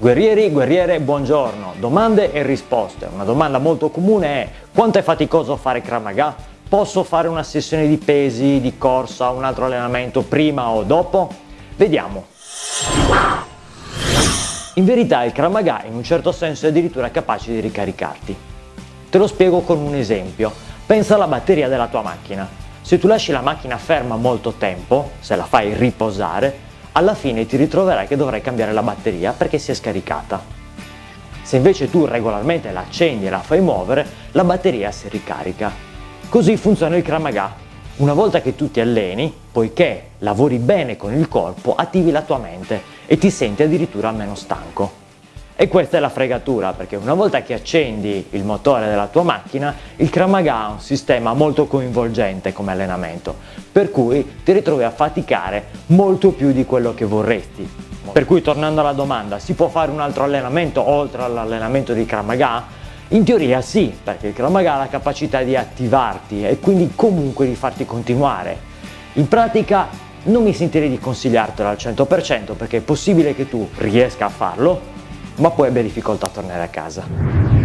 Guerrieri, guerriere, buongiorno. Domande e risposte. Una domanda molto comune è quanto è faticoso fare Kramaga? Posso fare una sessione di pesi, di corsa, un altro allenamento prima o dopo? Vediamo. In verità il Kramaga in un certo senso è addirittura capace di ricaricarti. Te lo spiego con un esempio. Pensa alla batteria della tua macchina. Se tu lasci la macchina ferma molto tempo, se la fai riposare, alla fine ti ritroverai che dovrai cambiare la batteria perché si è scaricata. Se invece tu regolarmente la accendi e la fai muovere, la batteria si ricarica. Così funziona il Kramaga. Una volta che tu ti alleni, poiché lavori bene con il corpo, attivi la tua mente e ti senti addirittura meno stanco. E questa è la fregatura, perché una volta che accendi il motore della tua macchina, il Kramaga ha un sistema molto coinvolgente come allenamento, per cui ti ritrovi a faticare molto più di quello che vorresti. Per cui tornando alla domanda, si può fare un altro allenamento oltre all'allenamento di Kramaga? In teoria sì, perché il Kramaga ha la capacità di attivarti e quindi comunque di farti continuare. In pratica non mi sentirei di consigliartelo al 100% perché è possibile che tu riesca a farlo, ma poi abbia difficoltà a tornare a casa.